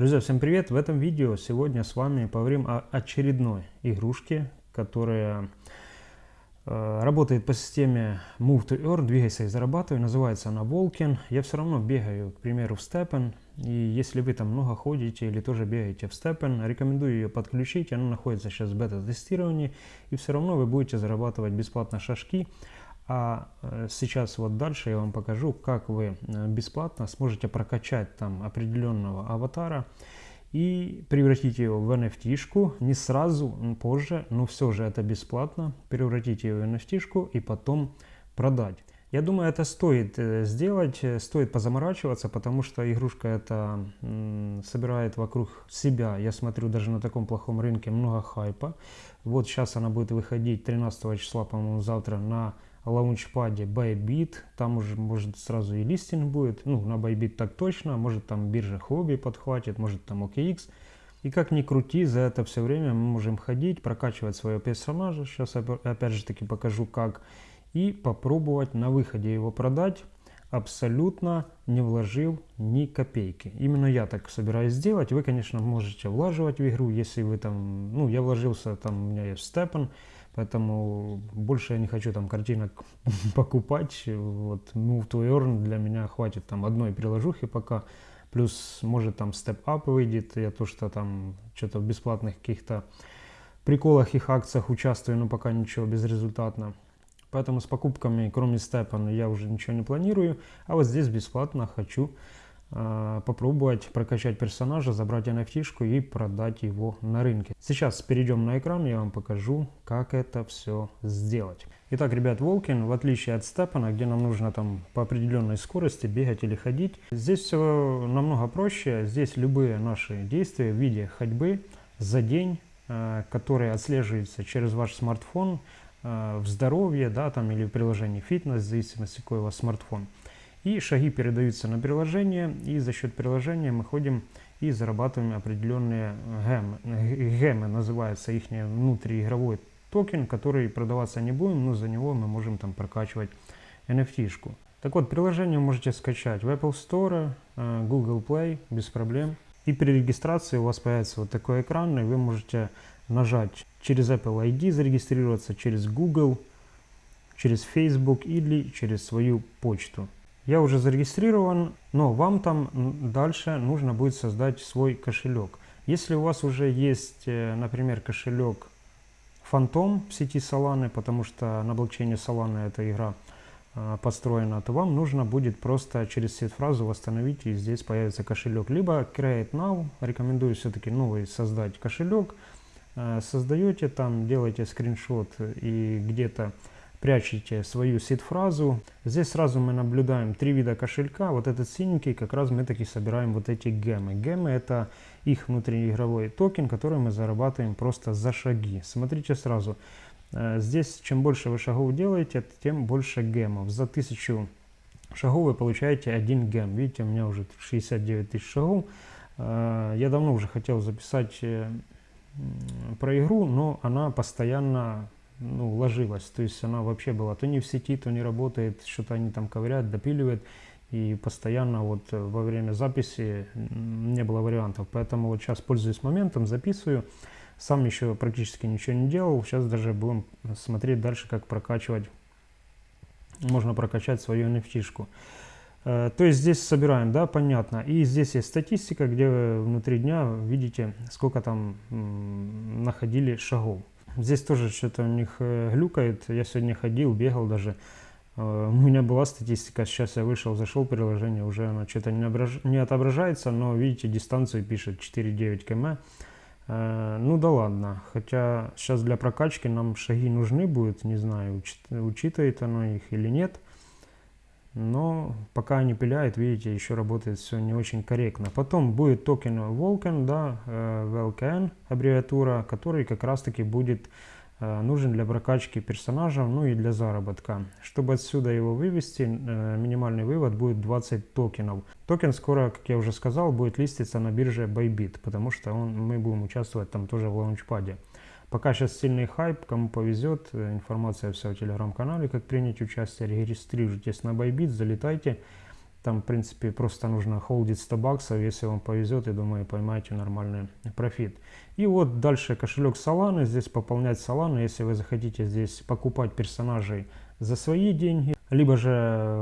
Друзья, всем привет! В этом видео сегодня с вами поговорим о очередной игрушке, которая э, работает по системе Move to Earn, двигайся и зарабатывай. Называется она Волкин. Я все равно бегаю, к примеру, в Степен. И если вы там много ходите или тоже бегаете в Степен, рекомендую ее подключить. Она находится сейчас в бета-тестировании. И все равно вы будете зарабатывать бесплатно шашки. А э, сейчас вот дальше я вам покажу, как вы э, бесплатно сможете прокачать там определенного аватара и превратить его в NFT-шку, не сразу, позже, но все же это бесплатно, превратить его в NFT-шку и потом продать. Я думаю, это стоит э, сделать, стоит позаморачиваться, потому что игрушка это собирает вокруг себя, я смотрю, даже на таком плохом рынке много хайпа. Вот сейчас она будет выходить 13 числа, по-моему, завтра на лаунчпаде Bybit, там уже может сразу и листинг будет, ну на Bybit так точно, может там биржа хобби подхватит, может там OKX. И как ни крути, за это все время мы можем ходить, прокачивать своего персонажа, сейчас опять же таки покажу как, и попробовать на выходе его продать, абсолютно не вложил ни копейки. Именно я так собираюсь сделать. Вы, конечно, можете влаживать в игру, если вы там, ну, я вложился, там у меня есть степен, Поэтому больше я не хочу там картинок покупать. Вот Move to Earn для меня хватит там одной приложухи пока. Плюс может там Step Up выйдет. Я то, что там что-то в бесплатных каких-то приколах их акциях участвую, но пока ничего безрезультатно. Поэтому с покупками, кроме степа, я уже ничего не планирую. А вот здесь бесплатно хочу попробовать прокачать персонажа, забрать NFT и продать его на рынке. Сейчас перейдем на экран, я вам покажу, как это все сделать. Итак, ребят, Волкин, в отличие от Степана, где нам нужно там по определенной скорости бегать или ходить, здесь все намного проще. Здесь любые наши действия в виде ходьбы за день, э, которые отслеживаются через ваш смартфон, э, в здоровье, да, там или в приложении фитнес, в зависимости какой у вас смартфон. И шаги передаются на приложение, и за счет приложения мы ходим и зарабатываем определенные гемы. Гемы называется их внутриигровой токен, который продаваться не будем, но за него мы можем там прокачивать NFT-шку. Так вот, приложение можете скачать в Apple Store, э, Google Play, без проблем. И при регистрации у вас появится вот такой экран, и вы можете нажать через Apple ID зарегистрироваться, через Google, через Facebook или через свою почту. Я уже зарегистрирован, но вам там дальше нужно будет создать свой кошелек. Если у вас уже есть, э, например, кошелек Phantom в сети Solana, потому что на блокчейне Solana эта игра э, построена, то вам нужно будет просто через сет-фразу восстановить, и здесь появится кошелек. Либо Create Now, рекомендую все-таки новый создать кошелек. Э, создаете там, делаете скриншот и где-то прячете свою сид-фразу. Здесь сразу мы наблюдаем три вида кошелька. Вот этот синенький, как раз мы таки собираем вот эти гемы. Гемы это их внутриигровой токен, который мы зарабатываем просто за шаги. Смотрите сразу. Э, здесь чем больше вы шагов делаете, тем больше гемов. За тысячу шагов вы получаете один гем. Видите, у меня уже 69 тысяч шагов. Э, я давно уже хотел записать э, про игру, но она постоянно ну, ложилась. То есть она вообще была то не в сети, то не работает, что-то они там ковыряют, допиливают. И постоянно вот э, во время записи не было вариантов. Поэтому вот сейчас пользуюсь моментом, записываю. Сам еще практически ничего не делал. Сейчас даже будем смотреть дальше, как прокачивать. Можно прокачать свою NFT-шку. Э, то есть здесь собираем, да, понятно. И здесь есть статистика, где внутри дня видите, сколько там находили шагов. Здесь тоже что-то у них э, глюкает. Я сегодня ходил, бегал даже. Э, у меня была статистика, сейчас я вышел, зашел приложение, уже оно что-то не, ображ... не отображается, но видите, дистанцию пишет 4,9 км. Э, ну да ладно, хотя сейчас для прокачки нам шаги нужны будут, не знаю, учитывает оно их или нет. Но пока они пиляют, видите, еще работает все не очень корректно. Потом будет токен Vulcan, да, VLKN аббревиатура, который как раз таки будет э, нужен для прокачки персонажа, ну и для заработка. Чтобы отсюда его вывести, э, минимальный вывод будет 20 токенов. Токен скоро, как я уже сказал, будет листиться на бирже Bybit, потому что он, мы будем участвовать там тоже в launchpad е. Пока сейчас сильный хайп, кому повезет, э, информация вся в телеграм-канале, как принять участие, регистрируйтесь на Bybit, залетайте Там, в принципе, просто нужно холдить 100 баксов, если вам повезет, и думаю, поймаете нормальный профит. И вот дальше кошелек Solana, здесь пополнять Solana, если вы захотите здесь покупать персонажей за свои деньги, либо же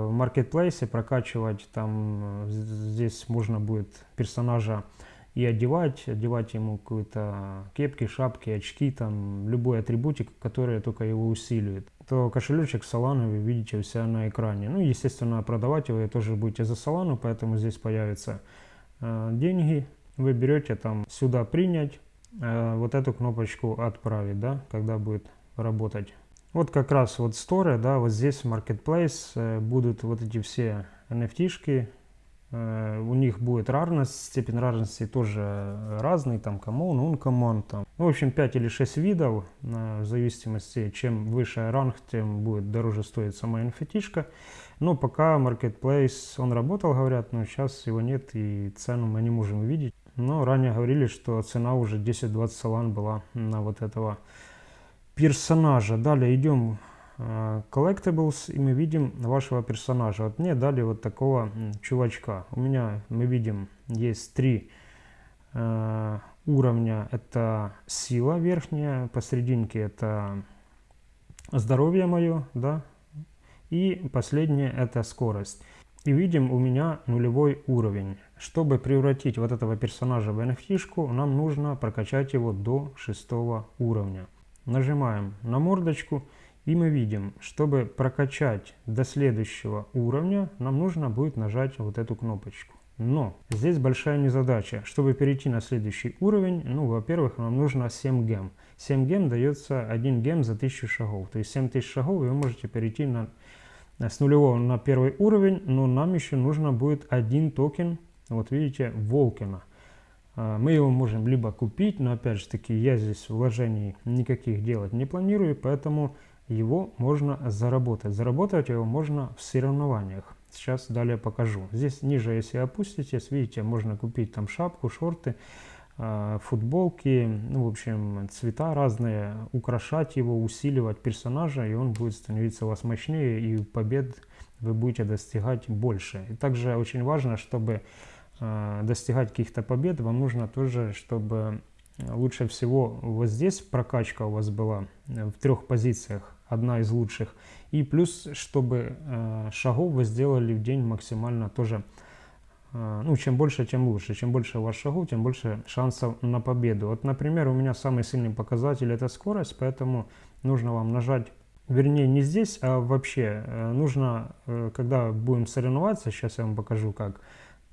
в маркетплейсе прокачивать, там здесь можно будет персонажа и одевать, одевать ему какие-то кепки, шапки, очки, там любой атрибутик, который только его усиливает. То кошелечек Solana вы видите у себя на экране. Ну, естественно, продавать его тоже будете за Solana, поэтому здесь появятся э, деньги. Вы берете там сюда принять, э, вот эту кнопочку отправить, да, когда будет работать. Вот как раз вот Store, да, вот здесь Marketplace э, будут вот эти все Э, у них будет рарность, степень рарности тоже разный, там common, uncommon, там. Ну, в общем, 5 или 6 видов, в зависимости, чем выше ранг, тем будет дороже стоить сама NFT-шка. Но пока Marketplace, он работал, говорят, но сейчас его нет и цену мы не можем увидеть. Но ранее говорили, что цена уже 10-20 салан была на вот этого персонажа. Далее идем Э, collectibles, и мы видим вашего персонажа. Вот мне дали вот такого чувачка. У меня, мы видим, есть три э, уровня. Это сила верхняя, посерединке это здоровье мое, да, и последнее это скорость. И видим, у меня нулевой уровень. Чтобы превратить вот этого персонажа в NFT, нам нужно прокачать его до шестого уровня. Нажимаем на мордочку и мы видим, чтобы прокачать до следующего уровня, нам нужно будет нажать вот эту кнопочку. Но здесь большая незадача. Чтобы перейти на следующий уровень, ну, во-первых, нам нужно 7 гем. 7 гем дается 1 гем за 1000 шагов. То есть 7000 шагов вы можете перейти на, с нулевого на первый уровень, но нам еще нужно будет один токен, вот видите, Волкина. А, мы его можем либо купить, но опять же таки я здесь вложений никаких делать не планирую, поэтому его можно заработать. Заработать его можно в соревнованиях. Сейчас далее покажу. Здесь ниже, если опуститесь, видите, можно купить там шапку, шорты, а, футболки, ну, в общем, цвета разные, украшать его, усиливать персонажа, и он будет становиться у вас мощнее, и побед вы будете достигать больше. И также очень важно, чтобы а, достигать каких-то побед, вам нужно тоже, чтобы лучше всего вот здесь прокачка у вас была в трех позициях одна из лучших. И плюс, чтобы э, шагов вы сделали в день максимально тоже, э, ну, чем больше, тем лучше. Чем больше у вас шагов, тем больше шансов на победу. Вот, например, у меня самый сильный показатель это скорость, поэтому нужно вам нажать, вернее, не здесь, а вообще. Э, нужно, э, когда будем соревноваться, сейчас я вам покажу как,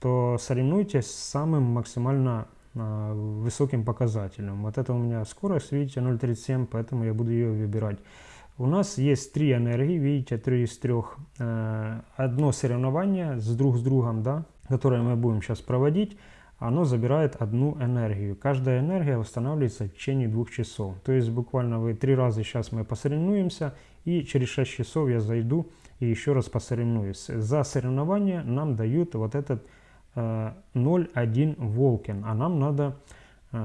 то соревнуйтесь с самым максимально э, высоким показателем. Вот это у меня скорость, видите, 0.37, поэтому я буду ее выбирать. У нас есть три энергии, видите, три из трех. Одно соревнование с друг с другом, да, которое мы будем сейчас проводить, оно забирает одну энергию. Каждая энергия восстанавливается в течение двух часов. То есть буквально вы три раза сейчас мы посоревнуемся, и через 6 часов я зайду и еще раз посоревнуюсь. За соревнование нам дают вот этот 0,1 э, Волкин, а нам надо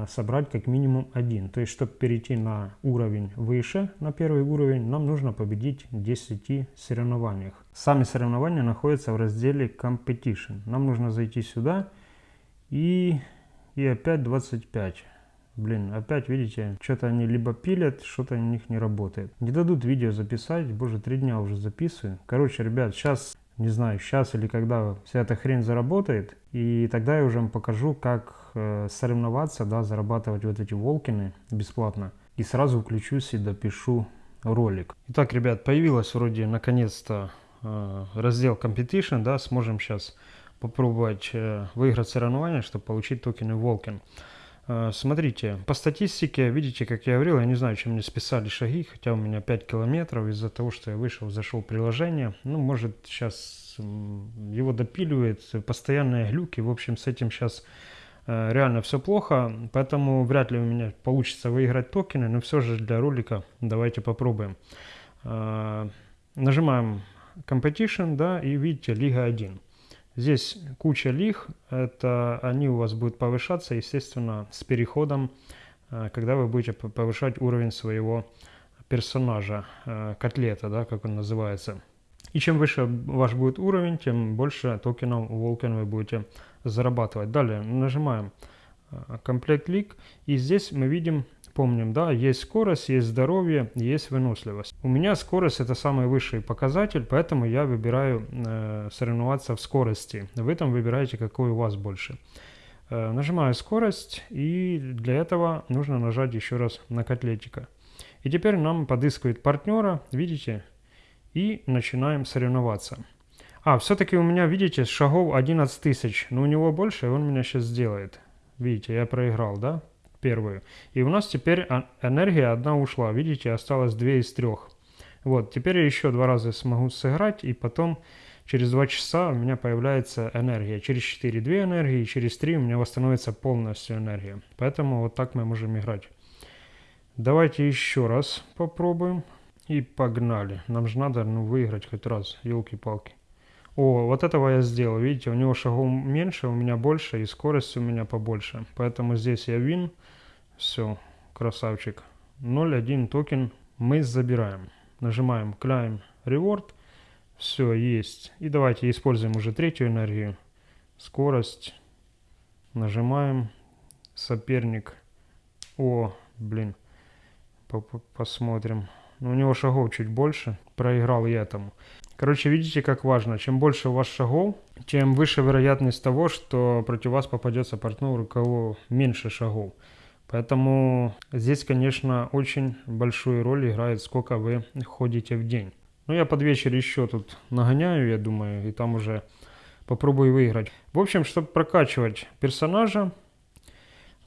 собрать как минимум один. То есть, чтобы перейти на уровень выше, на первый уровень, нам нужно победить в 10 соревнованиях. Сами соревнования находятся в разделе Competition. Нам нужно зайти сюда и, и опять 25. Блин, опять, видите, что-то они либо пилят, что-то у них не работает. Не дадут видео записать, боже, три дня уже записываю. Короче, ребят, сейчас не знаю, сейчас или когда вся эта хрень заработает. И тогда я уже вам покажу, как э, соревноваться, да, зарабатывать вот эти волкины бесплатно. И сразу включусь и допишу ролик. Итак, ребят, появилась вроде наконец-то э, раздел Competition, да, сможем сейчас попробовать э, выиграть соревнования, чтобы получить токены Волкин. Э, смотрите, по статистике, видите, как я говорил, я не знаю, чем мне списали шаги, хотя у меня 5 километров из-за того, что я вышел, зашел в приложение. Ну, может, сейчас его допиливает, постоянные глюки. В общем, с этим сейчас э, реально все плохо, поэтому вряд ли у меня получится выиграть токены, но все же для ролика давайте попробуем. Э, нажимаем Competition, да, и видите, Лига 1. Здесь куча лих, это они у вас будут повышаться, естественно, с переходом, э, когда вы будете повышать уровень своего персонажа, э, котлета, да, как он называется. И чем выше ваш будет уровень, тем больше токенов Vulcan вы будете зарабатывать. Далее нажимаем комплект лик. И здесь мы видим, помним, да, есть скорость, есть здоровье, есть выносливость. У меня скорость это самый высший показатель, поэтому я выбираю э, соревноваться в скорости. Вы там выбираете, какой у вас больше. Э, нажимаю скорость, и для этого нужно нажать еще раз на котлетика. И теперь нам подыскивает партнера, видите, и начинаем соревноваться. А, все-таки у меня, видите, шагов 11 тысяч, но у него больше, и он меня сейчас сделает. Видите, я проиграл, да, первую. И у нас теперь а, энергия одна ушла, видите, осталось две из трех. Вот, теперь я еще два раза смогу сыграть, и потом через два часа у меня появляется энергия. Через 4 две энергии, через 3 у меня восстановится полностью энергия. Поэтому вот так мы можем играть. Давайте еще раз попробуем. И погнали. Нам же надо ну, выиграть хоть раз, елки-палки. О, вот этого я сделал. Видите, у него шагов меньше, у меня больше, и скорость у меня побольше. Поэтому здесь я вин. Все, красавчик. 0.1 токен мы забираем. Нажимаем Climb Reward. Все, есть. И давайте используем уже третью энергию. Скорость. Нажимаем. Соперник. О, блин. Посмотрим. У него шагов чуть больше. Проиграл я этому. Короче, видите, как важно. Чем больше у вас шагов, тем выше вероятность того, что против вас попадется партнер, у кого меньше шагов. Поэтому здесь, конечно, очень большую роль играет, сколько вы ходите в день. Ну, я под вечер еще тут нагоняю, я думаю, и там уже попробую выиграть. В общем, чтобы прокачивать персонажа,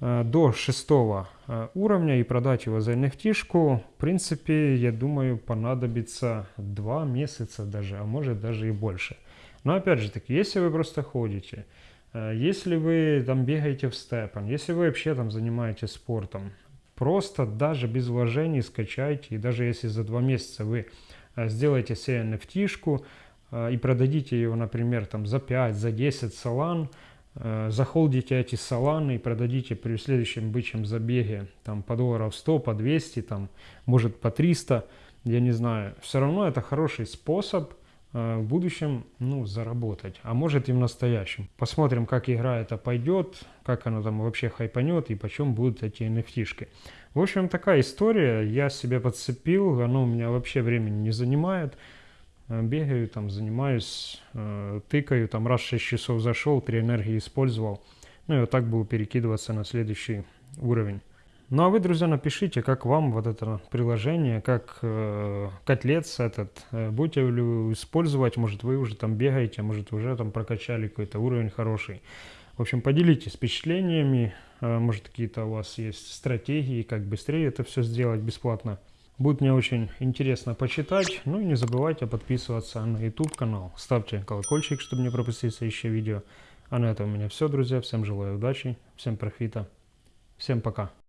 до шестого э, уровня и продать его за NFT, в принципе, я думаю, понадобится два месяца даже, а может даже и больше. Но опять же таки, если вы просто ходите, э, если вы там бегаете в степан, если вы вообще там занимаетесь спортом, просто даже без вложений скачайте, и даже если за два месяца вы сделаете себе NFT и продадите его, например, там за 5, за 10 салан, Э, захолдите эти саланы и продадите при следующем бычьем забеге там по долларов 100, по 200, там, может по 300, я не знаю. Все равно это хороший способ э, в будущем ну, заработать, а может и в настоящем. Посмотрим, как игра это пойдет, как она там вообще хайпанет и почем будут эти nft -шки. В общем, такая история, я себе подцепил, оно у меня вообще времени не занимает. Э, бегаю, там занимаюсь, э, тыкаю, там раз 6 часов зашел, 3 энергии использовал. Ну и вот так буду перекидываться на следующий уровень. Ну а вы, друзья, напишите, как вам вот это приложение, как э, котлец этот, э, будете ли использовать, может вы уже там бегаете, может уже там прокачали какой-то уровень хороший. В общем, поделитесь впечатлениями, э, может какие-то у вас есть стратегии, как быстрее это все сделать бесплатно. Будет мне очень интересно почитать. Ну и не забывайте подписываться на YouTube канал. Ставьте колокольчик, чтобы не пропустить следующее видео. А на этом у меня все, друзья. Всем желаю удачи, всем профита. Всем пока.